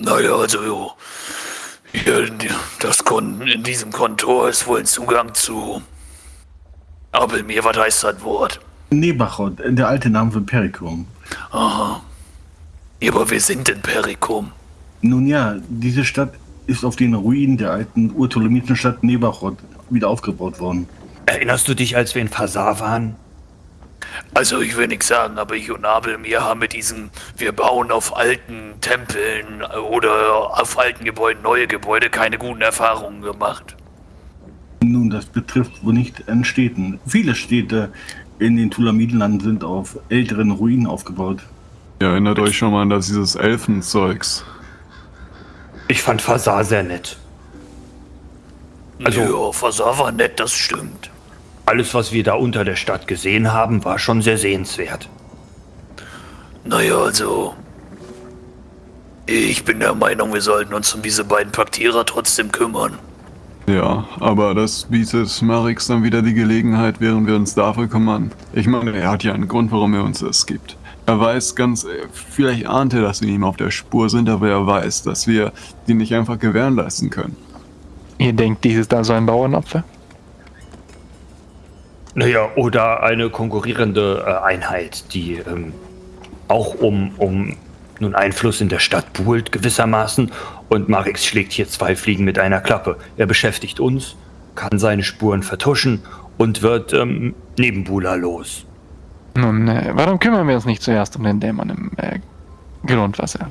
Naja, also hier, das Kon in diesem Kontor ist wohl ein Zugang zu Abelmir, was heißt das Wort? Nebachot, der alte Name für Perikum. Aha. Ja, aber wir sind in Perikum. Nun ja, diese Stadt ist auf den Ruinen der alten urtolomitischen Stadt Nebachot wieder aufgebaut worden. Erinnerst du dich, als wir in Fasar waren? Also ich will nichts sagen, aber ich und Abel mir haben mit diesem, wir bauen auf alten Tempeln oder auf alten Gebäuden neue Gebäude keine guten Erfahrungen gemacht. Nun, das betrifft wohl nicht an Städten. Viele Städte in den Tulamidenlanden sind auf älteren Ruinen aufgebaut. Ihr erinnert euch schon mal an das, dieses Elfenzeugs. Ich fand Fasar sehr nett. Also, ja, Fasar war nett, das stimmt. Alles, was wir da unter der Stadt gesehen haben, war schon sehr sehenswert. Naja, also. Ich bin der Meinung, wir sollten uns um diese beiden Paktierer trotzdem kümmern. Ja, aber das bietet Marix dann wieder die Gelegenheit, während wir uns dafür kümmern. Ich meine, er hat ja einen Grund, warum er uns das gibt. Er weiß ganz, vielleicht ahnt er, dass wir ihm auf der Spur sind, aber er weiß, dass wir die nicht einfach gewähren lassen können. Ihr denkt, dies ist also ein Bauernopfer? Naja, oder eine konkurrierende äh, Einheit, die ähm, auch um, um nun Einfluss in der Stadt buhlt gewissermaßen. Und Marix schlägt hier zwei Fliegen mit einer Klappe. Er beschäftigt uns, kann seine Spuren vertuschen und wird ähm, neben Bula los. Nun, äh, warum kümmern wir uns nicht zuerst um den Dämon im äh, Grundwasser?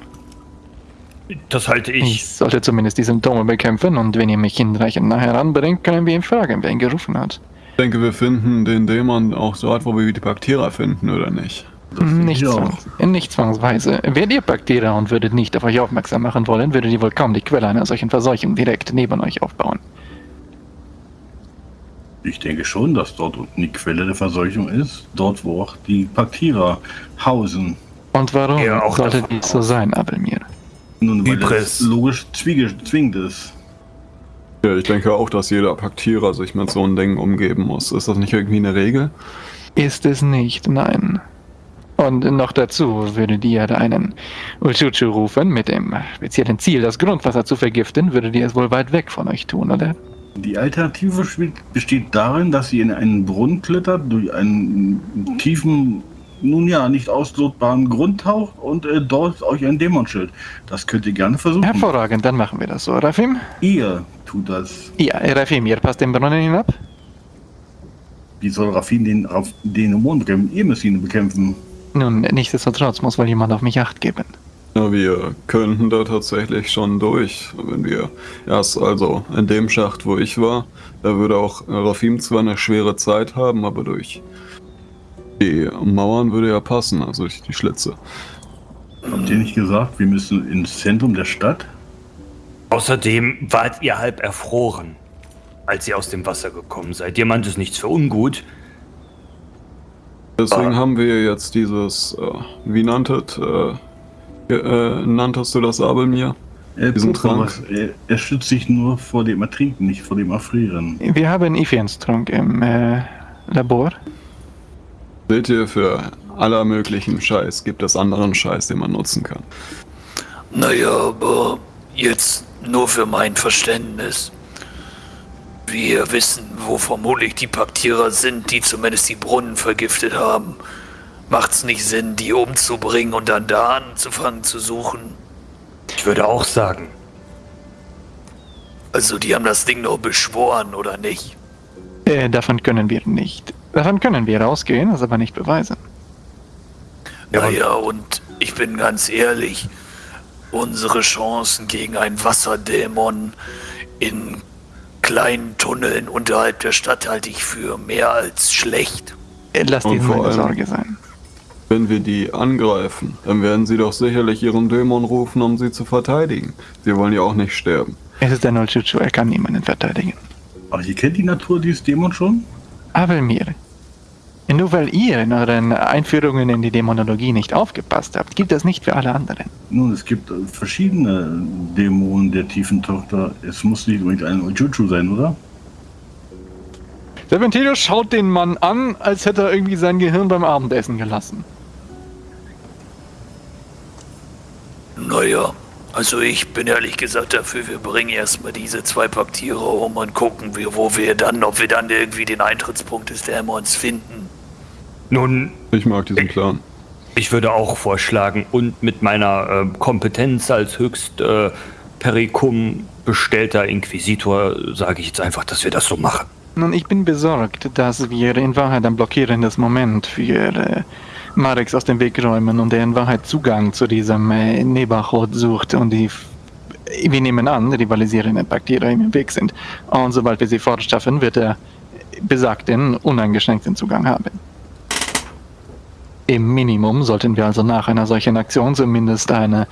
Das halte ich. Ich sollte zumindest die Symptome bekämpfen und wenn ihr mich hinreichend nachher heranbringt, können wir ihn fragen, wer ihn gerufen hat. Ich denke, wir finden den Dämon auch dort, wo wir die Bakteria finden, oder nicht? Nicht, zwangs nicht zwangsweise. Wärt ihr Bakteria und würdet nicht auf euch aufmerksam machen wollen, würdet ihr wohl kaum die Quelle einer solchen Verseuchung direkt neben euch aufbauen. Ich denke schon, dass dort unten die Quelle der Verseuchung ist. Dort, wo auch die Bakteria hausen. Und warum ja, sollte dies so sein, Abelmir? Nun, weil es logisch zwingend ist. Ja, ich denke auch, dass jeder Paktierer sich mit so einem Ding umgeben muss. Ist das nicht irgendwie eine Regel? Ist es nicht, nein. Und noch dazu würdet ihr einen Ulchuchu rufen mit dem speziellen Ziel, das Grundwasser zu vergiften, würdet ihr es wohl weit weg von euch tun, oder? Die Alternative besteht darin, dass ihr in einen Brunnen klettert, durch einen tiefen, nun ja, nicht auslotbaren Grund taucht und äh, dort euch ein Dämon schild. Das könnt ihr gerne versuchen. Hervorragend, dann machen wir das so, Rafim. Ihr tut das. Ja, Rafim, ihr passt den Brunnen hinab? Wie soll Rafim den, auf den Dämon bekämpfen? Ihr müsst ihn bekämpfen. Nun, nichtsdestotrotz muss wohl jemand auf mich Acht geben. Ja, wir könnten da tatsächlich schon durch, wenn wir erst also in dem Schacht, wo ich war, da würde auch Rafim zwar eine schwere Zeit haben, aber durch die Mauern würde ja passen, also durch die Schlitze. Habt ihr nicht gesagt, wir müssen ins Zentrum der Stadt? Außerdem wart ihr halb erfroren, als ihr aus dem Wasser gekommen seid. Ihr meint es nichts für ungut. Deswegen ah. haben wir jetzt dieses, äh, wie nanntet, äh, äh, nanntest du das Abelmir? Äh, Diesen Trank? Er, er, schützt sich nur vor dem Ertrinken, nicht vor dem Erfrieren. Wir haben Ifians Trank im äh, Labor. Seht ihr, für aller möglichen Scheiß gibt es anderen Scheiß, den man nutzen kann. Naja, aber jetzt nur für mein Verständnis. Wir wissen, wo vermutlich die Paktierer sind, die zumindest die Brunnen vergiftet haben. Macht's nicht Sinn, die umzubringen und dann da anzufangen zu suchen? Ich würde auch sagen. Also, die haben das Ding nur beschworen, oder nicht? Äh, davon können wir nicht. Davon können wir ausgehen, das aber nicht beweisen. Naja, und ich bin ganz ehrlich, unsere Chancen gegen einen Wasserdämon in kleinen Tunneln unterhalb der Stadt halte ich für mehr als schlecht. Lass dir keine Sorge sein. Wenn wir die angreifen, dann werden sie doch sicherlich ihren Dämon rufen, um sie zu verteidigen. Sie wollen ja auch nicht sterben. Es ist der Nolchuchu, er kann niemanden verteidigen. Aber ihr kennt die Natur dieses Dämons schon? Avelmir, nur weil ihr in euren Einführungen in die Dämonologie nicht aufgepasst habt, gilt das nicht für alle anderen. Nun, es gibt verschiedene Dämonen der tiefen Tochter. Es muss nicht unbedingt ein Ojuju sein, oder? Serpentino schaut den Mann an, als hätte er irgendwie sein Gehirn beim Abendessen gelassen. Naja, Also ich bin ehrlich gesagt dafür, wir bringen erstmal diese zwei Paktiere um und gucken wir, wo wir dann, ob wir dann irgendwie den Eintrittspunkt des Dämons finden. Nun, Ich mag diesen Plan. ich würde auch vorschlagen, und mit meiner äh, Kompetenz als höchst äh, Perikum bestellter Inquisitor sage ich jetzt einfach, dass wir das so machen. Nun, ich bin besorgt, dass wir in Wahrheit ein blockierendes Moment für äh, Marex aus dem Weg räumen und er in Wahrheit Zugang zu diesem äh, Nebachot sucht und die, wir nehmen an, rivalisierende Paktiere ihm im Weg sind. Und sobald wir sie fortschaffen, wird er besagten uneingeschränkten Zugang haben. Im Minimum sollten wir also nach einer solchen Aktion zumindest eine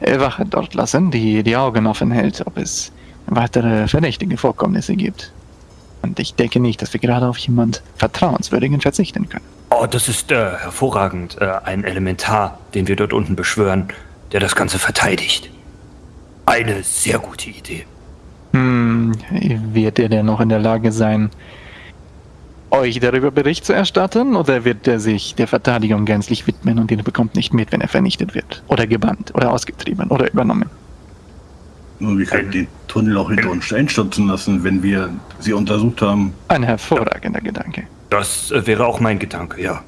Wache dort lassen, die die Augen offen hält, ob es weitere verdächtige Vorkommnisse gibt. Und ich denke nicht, dass wir gerade auf jemand Vertrauenswürdigen verzichten können. Oh, das ist äh, hervorragend. Äh, ein Elementar, den wir dort unten beschwören, der das Ganze verteidigt. Eine sehr gute Idee. Hm, wird er denn noch in der Lage sein, euch darüber Bericht zu erstatten? Oder wird er sich der Verteidigung gänzlich widmen und ihr bekommt nicht mit, wenn er vernichtet wird? Oder gebannt? Oder ausgetrieben? Oder übernommen? Nun, wir können den Tunnel auch hinter uns einstürzen lassen, wenn wir sie untersucht haben. Ein hervorragender Gedanke. Das äh, wäre auch mein Gedanke, ja.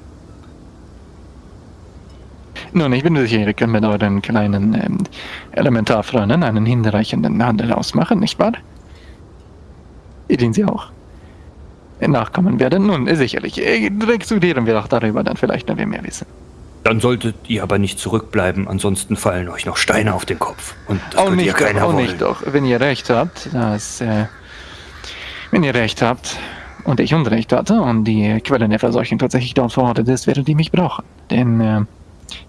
Nun, ich bin sicher, ihr könnt mit euren kleinen ähm, Elementarfreunden einen hinreichenden Handel ausmachen, nicht wahr? Den sie auch nachkommen werden. Nun, sicherlich. Äh, Diskutieren wir doch darüber dann vielleicht, wenn wir mehr wissen. Dann solltet ihr aber nicht zurückbleiben, ansonsten fallen euch noch Steine auf den Kopf. Und das Auch nicht, doch, keiner auch wollen. nicht doch. Wenn ihr recht habt, dass, äh, wenn ihr recht habt und ich Unrecht hatte und die Quelle der Verseuchung tatsächlich dort verortet ist, werdet ihr mich brauchen. Denn äh,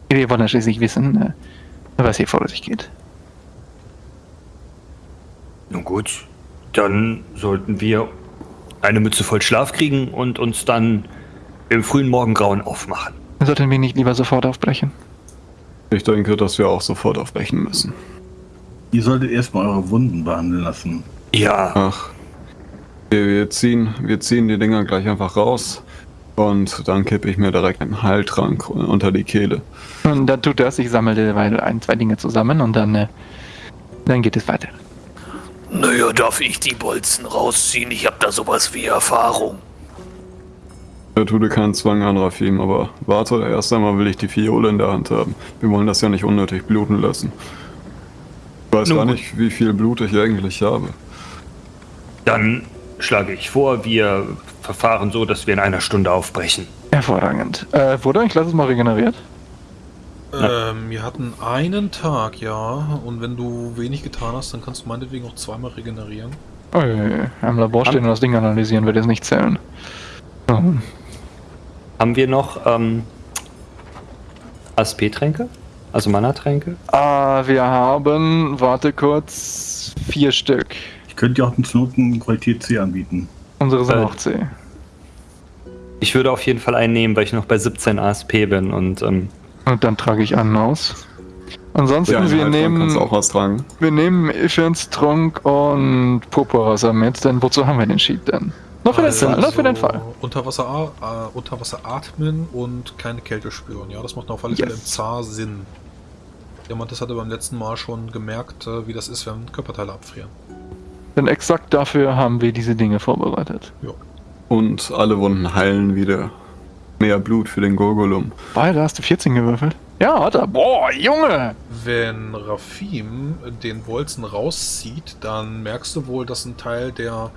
wir wollen schließlich wissen, äh, was hier vor sich geht. Nun gut, dann sollten wir eine Mütze voll Schlaf kriegen und uns dann im frühen Morgengrauen aufmachen. Sollten wir nicht lieber sofort aufbrechen? Ich denke, dass wir auch sofort aufbrechen müssen. Ihr solltet erstmal eure Wunden behandeln lassen. Ja, Ach. Wir, wir, ziehen, wir ziehen die Dinger gleich einfach raus. Und dann kippe ich mir direkt einen Heiltrank unter die Kehle. Und dann tut das, ich sammle derweil ein, zwei Dinge zusammen und dann, äh, dann geht es weiter. Naja, darf ich die Bolzen rausziehen? Ich hab da sowas wie Erfahrung. Da tut dir keinen Zwang an, Rafim, aber warte, erst einmal will ich die Fiole in der Hand haben. Wir wollen das ja nicht unnötig bluten lassen. Ich weiß Nun gar nicht, wie viel Blut ich eigentlich habe. dann schlage ich vor, wir verfahren so, dass wir in einer Stunde aufbrechen. Hervorragend. Äh, wurde ein kleines Mal regeneriert? Ähm, wir hatten einen Tag, ja. Und wenn du wenig getan hast, dann kannst du meinetwegen auch zweimal regenerieren. Oh, ja, ja. Im Labor stehen und das Ding analysieren, wird jetzt nicht zählen. Oh. Haben wir noch ähm, ASP-Tränke? Also Mana-Tränke? Ah, wir haben, warte kurz, vier Stück. Ich könnte ja auch einen Knoten Qualität C anbieten. Unsere sind Äh, auch C. Ich würde auf jeden Fall einen nehmen, weil ich noch bei 17 ASP bin und ähm, Und dann trage ich einen aus. Ansonsten, Ja, wir, Heiltrank nehmen, auch was tragen. wir nehmen Ifans Trunk und Purpurwasser mit, denn wozu haben wir den Sheet denn? Nur für den Fall, nur für den Fall. Unter Wasser, äh, unter Wasser atmen und keine Kälte spüren. Ja, das macht auf alle Fälle im Zar Sinn. Jemand das hatte beim letzten Mal schon gemerkt, äh, wie das ist, wenn Körperteile abfrieren. Denn exakt dafür haben wir diese Dinge vorbereitet. Und alle Wunden heilen wieder. Mehr Blut für den Gurgulum. Weil, da hast du 14 gewürfelt. Ja, hat er. Boah, Junge! Wenn Rafim den Bolzen rauszieht, dann merkst du wohl, dass ein Teil der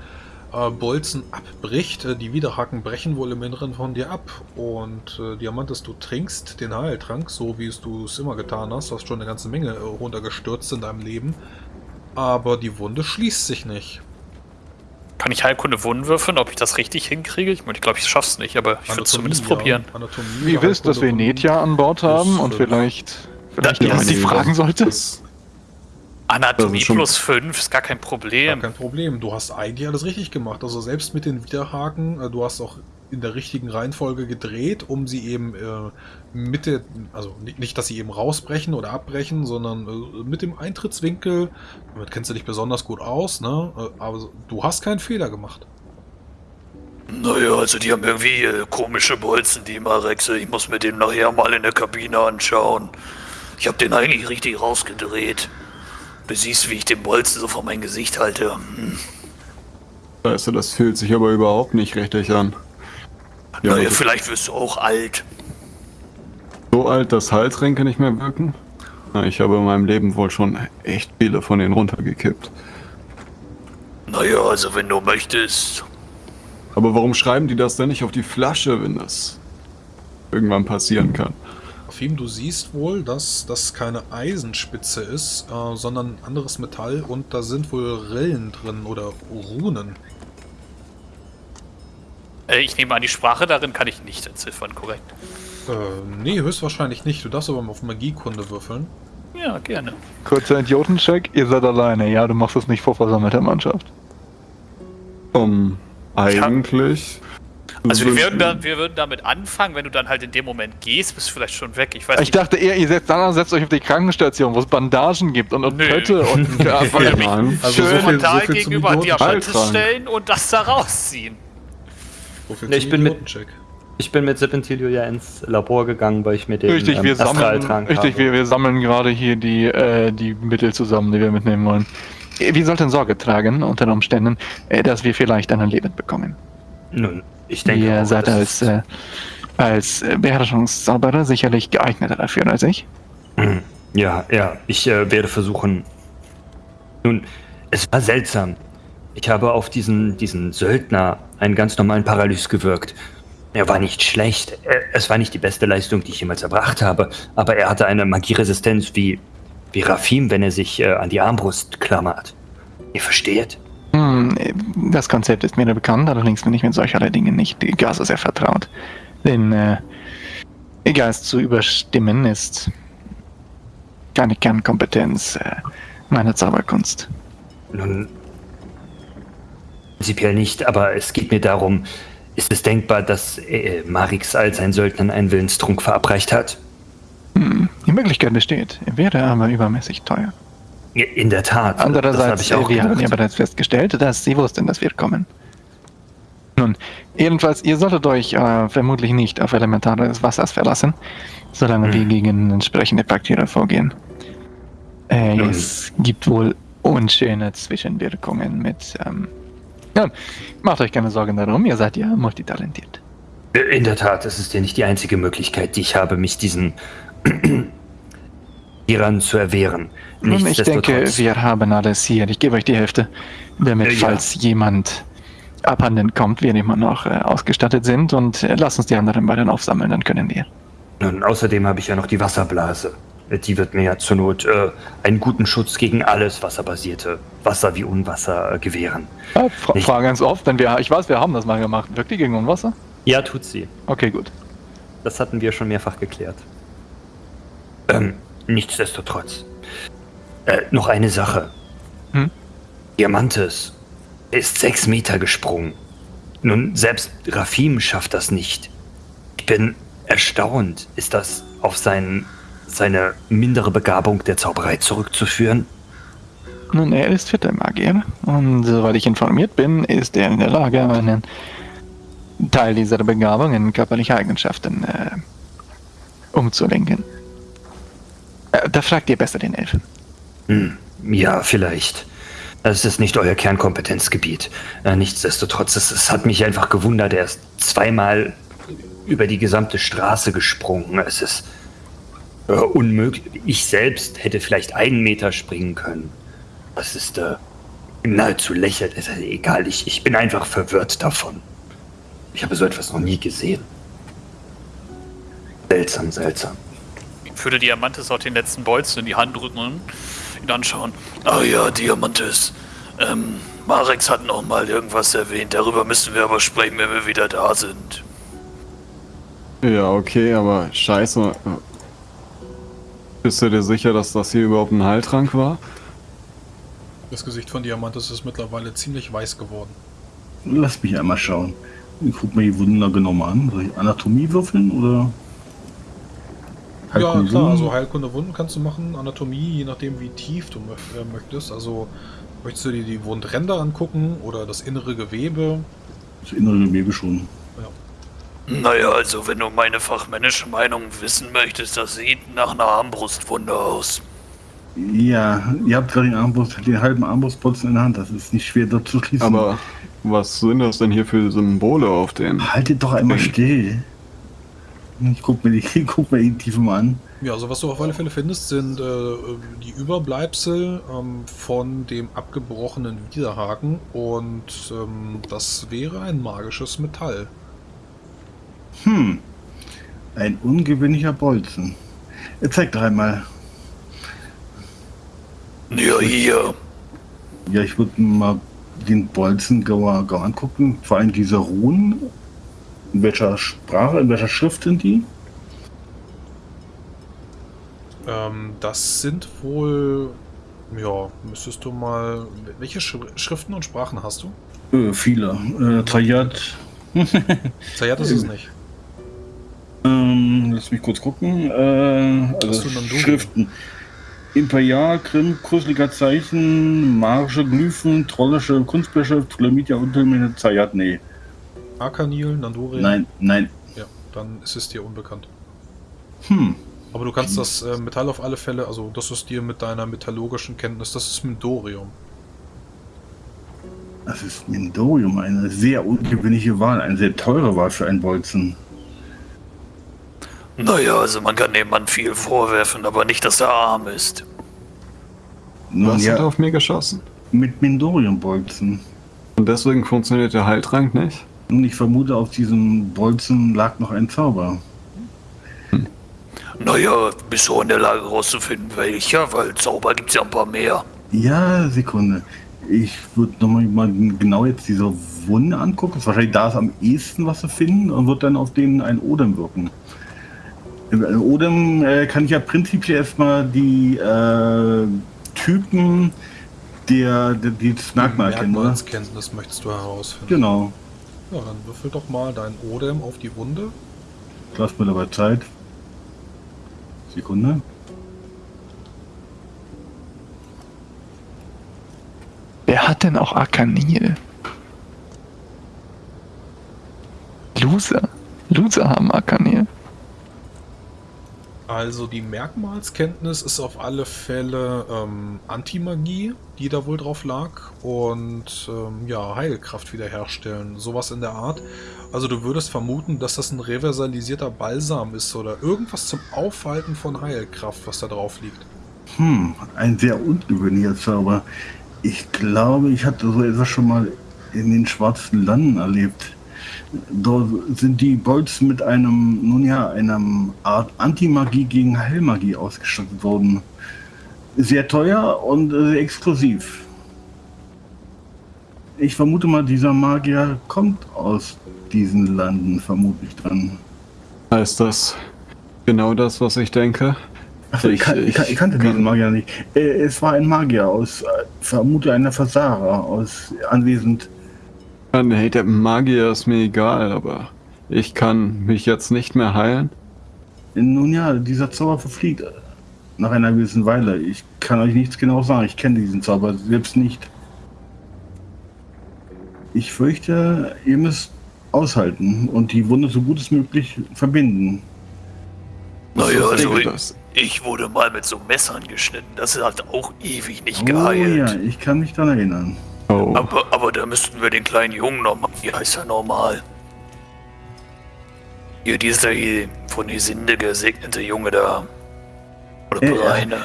äh, Bolzen abbricht. Äh, Die Widerhaken brechen wohl im Inneren von dir ab. Und äh, Diamantes, du trinkst den Heiltrank, so wie es du es immer getan hast. Du hast schon eine ganze Menge äh, runtergestürzt in deinem Leben. Aber die Wunde schließt sich nicht. Kann ich Heilkunde Wunden würfeln, ob ich das richtig hinkriege? Ich, meine, ich glaube, ich schaff's nicht, aber ich würde es zumindest ja. probieren. Anatomie, Wie ihr wisst, dass wir Netja an Bord haben ist, und äh, vielleicht, vielleicht Ja, jemand die fragen sollte. Anatomie plus 5 ist gar kein Problem. kein Problem. Du hast eigentlich alles richtig gemacht. Also selbst mit den Widerhaken, äh, du hast auch in der richtigen Reihenfolge gedreht, um sie eben äh, mit der, also nicht, nicht, dass sie eben rausbrechen oder abbrechen, sondern äh, mit dem Eintrittswinkel, damit kennst du dich besonders gut aus, ne? Äh, aber du hast keinen Fehler gemacht. Naja, also die haben irgendwie äh, komische Bolzen, die Marexe. Ich muss mir den nachher mal in der Kabine anschauen. Ich habe den eigentlich richtig rausgedreht. Du siehst, wie ich den Bolzen so vor mein Gesicht halte. Hm. Weißt du, das fühlt sich aber überhaupt nicht richtig an. Ja, naja, aber vielleicht wirst du auch alt. so alt, dass Halsränke nicht mehr wirken? Na, ich habe in meinem Leben wohl schon echt viele von denen runtergekippt. Naja, also wenn du möchtest. Aber warum schreiben die das denn nicht auf die Flasche, wenn das irgendwann passieren kann? Fim, du siehst wohl, dass das keine Eisenspitze ist, äh, sondern anderes Metall und da sind wohl Rillen drin oder Runen. Äh, ich nehme an, die Sprache darin kann ich nicht entziffern, korrekt. Äh, nee, höchstwahrscheinlich nicht. Du darfst aber mal auf Magiekunde würfeln. Ja, gerne. Kurzer Idiotencheck, ihr seid alleine. Ja, du machst das nicht vor versammelter Mannschaft. Um, eigentlich. Also wir würd- würden, da, wir würden damit anfangen, wenn du dann halt in dem Moment gehst, bist du vielleicht schon weg. Ich weiß Ich dachte eher, ihr setzt dann setzt euch auf die Krankenstation, wo es Bandagen gibt und, und Nö. Pötte und Ja, ja. Also schön so viel- frontal so viel gegenüber Idioten- Diamantes Beitragen. stellen und das da rausziehen. Nee, zum ich bin mit-. Ich bin mit Serpentilio ja ins Labor gegangen, weil ich mir den Richtig, wir ähm, sammeln, Astraltrank richtig, habe. wir, wir sammeln gerade hier die, äh, die Mittel zusammen, die wir mitnehmen wollen. Äh, Wir sollten Sorge tragen, unter Umständen, äh, dass wir vielleicht einen Leben bekommen. Nun, ich denke, Ihr auch, seid als, äh, als äh, Beherrschungszauberer sicherlich geeigneter dafür als ich. Ja, ja, ich äh, werde versuchen. Nun, es war seltsam. Ich habe auf diesen, diesen Söldner einen ganz normalen Paralys gewirkt. Er war nicht schlecht. Es war nicht die beste Leistung, die ich jemals erbracht habe, aber er hatte eine Magieresistenz wie, wie Rafim, wenn er sich äh, an die Armbrust klammert. Ihr versteht? Hm, das Konzept ist mir bekannt, allerdings bin ich mit solcherlei Dingen nicht gar so sehr vertraut. Den äh, Geist zu überstimmen ist keine Kernkompetenz äh, meiner Zauberkunst. Nun, prinzipiell nicht, aber es geht mir darum, ist es denkbar, dass äh, Marix als ein Söldner einen Willenstrunk verabreicht hat? Hm, die Möglichkeit besteht, wäre aber übermäßig teuer. In der Tat. Andererseits, ich auch wir haben ja bereits festgestellt, dass Sie wussten, dass wir kommen. Nun, jedenfalls, ihr solltet euch äh, vermutlich nicht auf Elementare des Wassers verlassen, solange Hm. wir gegen entsprechende Bakterien vorgehen. Äh, es gibt wohl unschöne Zwischenwirkungen mit. Ähm, ja, macht euch keine Sorgen darum, ihr seid ja multitalentiert. In der Tat, es ist ja nicht die einzige Möglichkeit, die ich habe, mich diesen Iran zu erwehren. Nun, ich denke, wir haben alles hier. Ich gebe euch die Hälfte, damit, Äh, ja. falls jemand abhanden kommt, wir immer noch äh, ausgestattet sind. Und äh, lasst uns die anderen beiden aufsammeln, dann können wir. Nun, außerdem habe ich ja noch die Wasserblase. Die wird mir ja zur Not äh, einen guten Schutz gegen alles wasserbasierte, Wasser wie Unwasser, äh, gewähren. Ja, fra Nicht- frage ganz oft, denn wir, ich weiß, wir haben das mal gemacht. Wirkt die gegen Unwasser? Ja, tut sie. Okay, gut. Das hatten wir schon mehrfach geklärt. Ähm, nichtsdestotrotz. Äh, noch eine Sache. Hm? Diamantes ist sechs Meter gesprungen. Nun, selbst Rafim schafft das nicht. Ich bin erstaunt. Ist das auf sein, seine mindere Begabung der Zauberei zurückzuführen? Nun, er ist vierter Magier. Und soweit ich informiert bin, ist er in der Lage, einen Teil dieser Begabung in körperliche Eigenschaften äh, umzulenken. Äh, da fragt ihr besser den Elfen. Hm, ja, vielleicht. Es ist nicht euer Kernkompetenzgebiet. Äh, nichtsdestotrotz, es, es hat mich einfach gewundert. Er ist zweimal über die gesamte Straße gesprungen. Es ist äh, unmöglich. Ich selbst hätte vielleicht einen Meter springen können. Das ist äh, nahezu lächerlich. Es ist egal, ich, ich bin einfach verwirrt davon. Ich habe so etwas noch nie gesehen. Seltsam, seltsam. Ich würde Diamantes auch den letzten Bolzen in die Hand drücken und ihn anschauen. Ah ja, Diamantes. Ähm, Marex hat noch mal irgendwas erwähnt. Darüber müssen wir aber sprechen, wenn wir wieder da sind. Ja, okay, aber scheiße. Bist du dir sicher, dass das hier überhaupt ein Heiltrank war? Das Gesicht von Diamantes ist mittlerweile ziemlich weiß geworden. Lass mich einmal schauen. Ich guck mir die Wunder genau an. Soll ich Anatomie würfeln oder? ja, klar, Wunden? also Heilkunde Wunden kannst du machen, Anatomie, je nachdem wie tief du äh, möchtest. Also möchtest du dir die Wundränder angucken oder das innere Gewebe? Das innere Gewebe schon. Naja, also wenn du meine fachmännische Meinung wissen möchtest, das sieht nach einer Armbrustwunde aus. Ja, ihr habt gerade den Armbrust, den halben Armbrustbolzen in der Hand. Das ist nicht schwer dort zu schließen. Aber was sind das denn hier für Symbole auf den? haltet doch einmal still. Ich guck mir die, guck mir die Tiefe mal an. Ja, also was du auf alle Fälle findest, sind äh, die Überbleibsel ähm, von dem abgebrochenen Widerhaken und ähm, das wäre ein magisches Metall. Hm, ein ungewöhnlicher Bolzen. Zeig doch einmal. Ja, hier. Ja, ich würde mal den Bolzen genauer angucken. Vor allem diese Runen. In welcher Sprache, in welcher Schrift sind die? Ähm, das sind wohl, ja, müsstest du mal, welche Sch Schriften und Sprachen hast du? Äh, viele. Äh, Tayat. Zayat ist es nicht. Ähm, lass mich kurz gucken. Äh, also? Schriften. Imperial, Krim, Kusliger Zeichen, magische Glyphen, trollische Kunstbeschrift, Tulamitia, Untermine, Zayat, nee. Arkanil, Nanduri? Nein, nein. Ja, dann ist es dir unbekannt. Hm. Aber du kannst das äh, Metall auf alle Fälle, also das ist dir mit deiner metallurgischen Kenntnis, das ist Mindorium. Das ist Mindorium, eine sehr ungewöhnliche Wahl, eine sehr teure Wahl für einen Bolzen. Naja, also man kann dem Mann viel vorwerfen, aber nicht, dass er arm ist. Nun hast ja. ja, auf mir geschossen. mit Mindorium-Bolzen. Und deswegen funktioniert der Heiltrank nicht? Nun, ich vermute, auf diesem Bolzen lag noch ein Zauber. Naja, bist du in der Lage rauszufinden, welcher, weil Zauber gibt's ja ein paar mehr. Ja, Sekunde. Ich würde nochmal mal genau jetzt diese Wunde angucken. Ist wahrscheinlich da ist am ehesten was zu finden und wird dann auf den ein Odem wirken. Im äh, Odem äh, kann ich ja prinzipiell erstmal die äh, Typen der, der die das Merkmal erkennen, oder? Merkmalskenntnis möchtest du herausfinden. Genau. Ja, dann würfel doch mal dein Odem auf die Wunde. Lass mir dabei Zeit. Sekunde. Wer hat denn auch Arkanil? Loser. Loser haben Arkanil. Also die Merkmalskenntnis ist auf alle Fälle ähm, Antimagie, die da wohl drauf lag. Und ähm, ja, Heilkraft wiederherstellen. Sowas in der Art. Also du würdest vermuten, dass das ein reversalisierter Balsam ist oder irgendwas zum Aufhalten von Heilkraft, was da drauf liegt. Hm, ein sehr ungewöhnlicher Zauber. Ich glaube, ich hatte so etwas schon mal in den schwarzen Landen erlebt. Dort sind die Bolzen mit einem, nun ja, einer Art Antimagie gegen Heilmagie ausgestattet worden. Sehr teuer und sehr exklusiv. Ich vermute mal, dieser Magier kommt aus diesen Landen, vermute ich dann. Heißt das genau das, was ich denke? Achso, ich, Ich- ich, ich kannte ich- diesen Magier nicht. Äh, es war ein Magier aus, äh, vermute einer Versager aus anwesend. Ja, Nee, der Magier ist mir egal, aber ich kann mich jetzt nicht mehr heilen. Nun ja, dieser Zauber verfliegt nach einer gewissen Weile. Ich kann euch nichts genau sagen. Ich kenne diesen Zauber selbst nicht. Ich fürchte, ihr müsst aushalten und die Wunde so gut es möglich verbinden. Naja, Ich also ich, das- ich wurde mal mit so Messern geschnitten. Das hat auch ewig nicht Oh geheilt. ja, ich kann mich daran erinnern. Oh, Aber, aber da müssten wir den kleinen Jungen nochmal. Wie heißt er normal? Hier, dieser hier von Hesinde gesegnete Junge da. Oder Äh, Breine.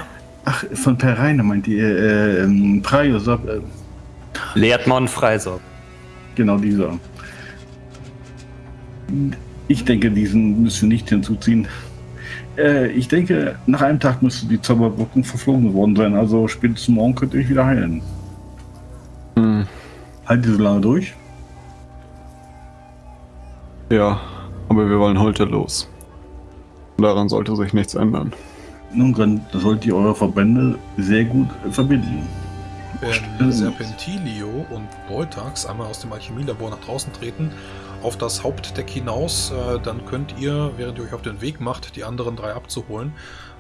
Ach, von Pereine meint ihr, äh, ähm, Praios, äh, Lehrtmann Freiser. genau dieser. Ich denke, diesen müsst ihr nicht hinzuziehen. Äh, ich denke, nach einem Tag müsste die Zauberwirkung verflogen geworden sein. Also spätestens morgen könnt ihr euch wieder heilen. Hm, Halt ihr so lange durch. ja, aber wir wollen heute los. Daran sollte sich nichts ändern. Nun dann solltet ihr eure Verbände sehr gut verbinden. Wenn. Serpentilio und Beutax einmal aus dem Alchemielabor nach draußen treten, auf das Hauptdeck hinaus, äh, dann könnt ihr, während ihr euch auf den Weg macht, die anderen drei abzuholen,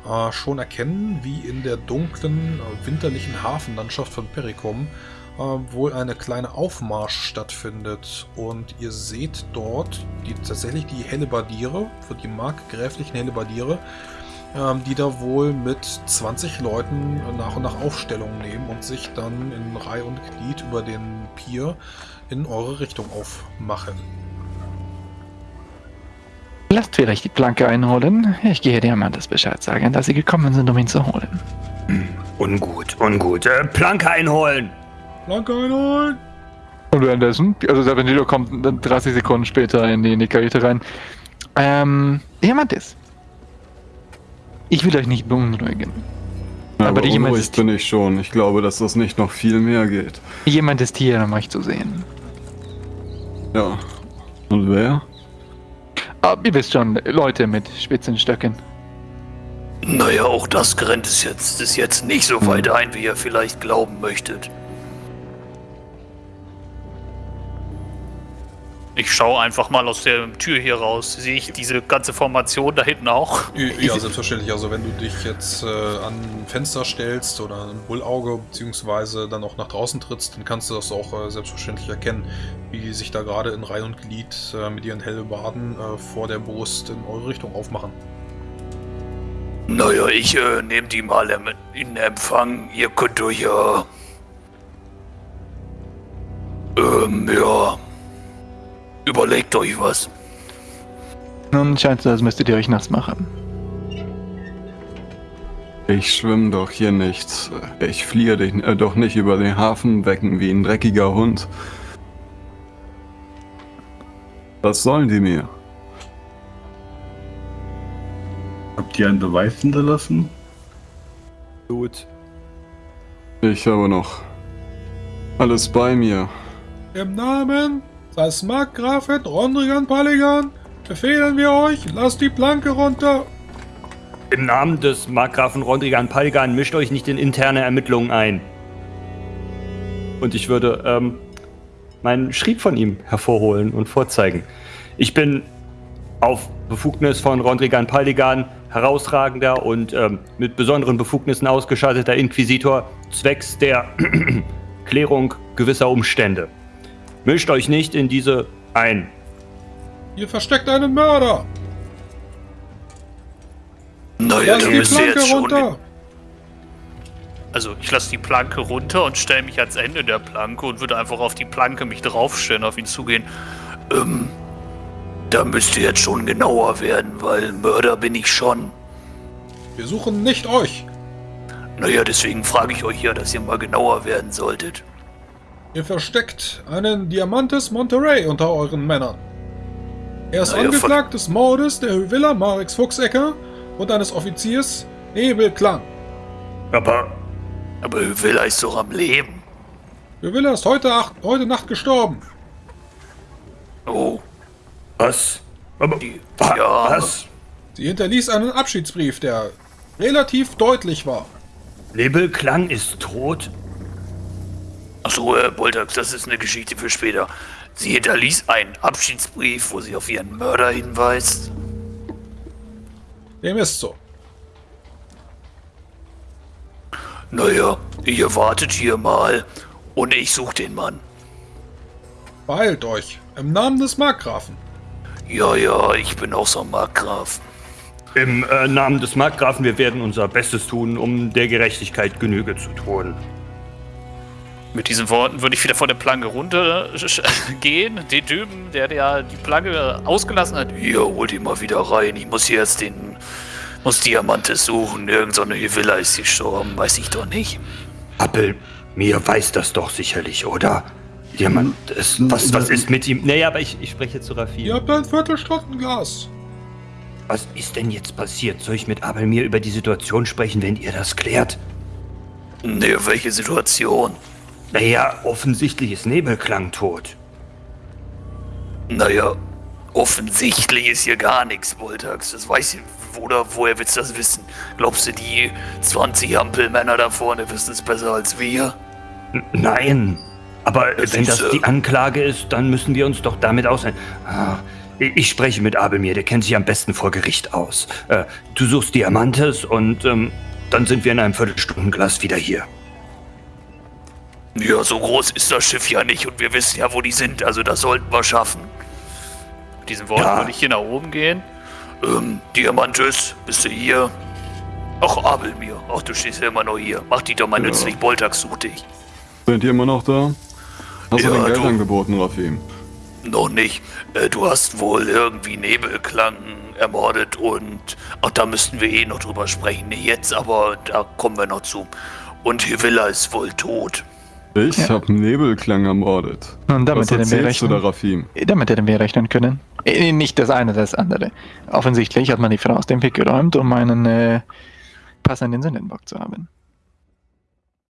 äh, schon erkennen, wie in der dunklen, äh, winterlichen Hafenlandschaft von Perikum äh, wohl eine kleine Aufmarsch stattfindet. Und ihr seht dort die, tatsächlich die Hellebardiere, für die markgräflichen Hellebardiere, ähm, die da wohl mit 20 Leuten nach und nach Aufstellung nehmen und sich dann in Reihe und Glied über den Pier in eure Richtung aufmachen. Lasst vielleicht die Planke einholen. Ich gehe Diamantes Bescheid sagen, dass sie gekommen sind, um ihn zu holen. Ungut, ungut. Äh, Planke einholen! Planke einholen! Und währenddessen, also der Vendido kommt dann 30 Sekunden später in die, in die Kajüte rein. Ähm, Diamantes. Ich will euch nicht beunruhigen. Aber, Aber jemand unruhig ist- bin ich schon. Ich glaube, dass das nicht noch viel mehr geht. Jemand ist hier, um euch zu sehen. Ja. Und wer? Ah, ihr wisst schon, Leute mit spitzen Stöcken. Naja, auch das grenzt es jetzt, ist jetzt nicht so weit ein, wie ihr vielleicht glauben möchtet. Ich schaue einfach mal aus der Tür hier raus. Sehe ich diese ganze Formation da hinten auch? Ja, selbstverständlich. Also wenn du dich jetzt äh, an ein Fenster stellst oder ein Bullauge, beziehungsweise dann auch nach draußen trittst, dann kannst du das auch äh, selbstverständlich erkennen, wie die sich da gerade in Reihe und Glied äh, mit ihren Hellebarden äh, vor der Brust in eure Richtung aufmachen. Naja, ich äh, nehme die mal in Empfang. Ihr könnt euch ja. Ähm, ja. Überlegt euch was. Nun scheint so, als müsstet ihr euch nass machen. Ich schwimme doch hier nicht. Ich fliehe dich äh, doch nicht über den Hafenbecken wie ein dreckiger Hund. Was sollen die mir? Habt ihr einen Beweis hinterlassen? Gut. Ich habe noch alles bei mir. Im Namen des Markgrafen Rondrigan Paligan befehlen wir euch, lasst die Planke runter. Im Namen des Markgrafen Rondrigan Palgan mischt euch nicht in interne Ermittlungen ein. Und ich würde ähm, meinen Schrieb von ihm hervorholen und vorzeigen. Ich bin auf Befugnis von Rondrigan Paldigan herausragender und ähm, mit besonderen Befugnissen ausgestatteter Inquisitor zwecks der Klärung gewisser Umstände. Mischt euch nicht in diese ein. Ihr versteckt einen Mörder. Naja, Lasst da die müsst ihr Planke jetzt schon. runter. Also ich lasse die Planke runter und stelle mich ans Ende der Planke und würde einfach auf die Planke mich draufstellen, auf ihn zugehen. Ähm, da müsst ihr jetzt schon genauer werden, weil Mörder bin ich schon. Wir suchen nicht euch. Naja, deswegen frage ich euch ja, dass ihr mal genauer werden solltet. Ihr versteckt einen Diamantes Monterey unter euren Männern. Er ist Na ja, angeklagt des Mordes der Hüvilla Marix Fuchsecker und eines Offiziers Nebel Klang. Aber Aber Hüvilla ist doch am Leben. Hüvilla ist heute, acht, heute Nacht gestorben. Oh, was? Aber, die, wa- ja, was? Sie hinterließ einen Abschiedsbrief, der relativ deutlich war. Nebelklang ist tot? Achso, Herr Boltax, das ist eine Geschichte für später. Sie hinterließ einen Abschiedsbrief, wo sie auf ihren Mörder hinweist. Dem ist so. Naja, ihr wartet hier mal und ich suche den Mann. Beeilt euch. Im Namen des Markgrafen. Ja, ja, ich bin auch so ein Markgraf. Im äh, Namen des Markgrafen, wir werden unser Bestes tun, um der Gerechtigkeit Genüge zu tun. Mit diesen Worten würde ich wieder von der Planke runtergehen. Den Typen, der, der die Planke ausgelassen hat. Hier, holt ihn mal wieder rein. Ich muss hier erst den. Muss Diamantes suchen. Irgend so eine Villa ist gestorben, weiß ich doch nicht. Appel, mir weiß das doch sicherlich, oder? Jemand, es, was, was ist mit ihm? Naja, aber ich, ich spreche zu Ihr Raffi. habt ein Viertelstundenglas. Was ist denn jetzt passiert? Soll ich mit Abel mir über die Situation sprechen, wenn ihr das klärt? Ne, welche Situation? Naja, offensichtlich ist Nebelklang tot. Naja, offensichtlich ist hier gar nichts, Voltax. Das weiß ich. Oder woher willst du das wissen? Glaubst du, die 20 Ampelmänner da vorne wissen es besser als wir? N nein. Aber Das wenn das die Anklage ist, dann müssen wir uns doch damit aussehen. Ah, ich ich spreche mit Abelmir, der kennt sich am besten vor Gericht aus. Äh, du suchst Diamantes und ähm, dann sind wir in einem Viertelstundenglas wieder hier. Ja, so groß ist das Schiff ja nicht und wir wissen ja, wo die sind, also das sollten wir schaffen. Mit diesen Worten Ja. würde ich hier nach oben gehen. Ähm, Diamantes, bist du hier? Ach, Abelmir, ach, du stehst ja immer noch hier. Mach dich doch mal Ja. nützlich, Boltax sucht dich. Seid ihr immer noch da? Hast Ja, du dein Geld du. angeboten, Rafim? Noch nicht. Äh, du hast wohl irgendwie Nebelklang ermordet und. Ach, da müssten wir eh noch drüber sprechen. Nicht jetzt, aber da kommen wir noch zu. Und Hivilla ist wohl tot. Ich Ja. hab Nebelklang ermordet. Und damit Was hätten wir erzählst du da, rechnen. Rafim? Damit hätten wir rechnen können. Äh, Nicht das eine, das andere. Offensichtlich hat man die Frau aus dem Weg geräumt, um einen äh, passenden Sündenbock zu haben.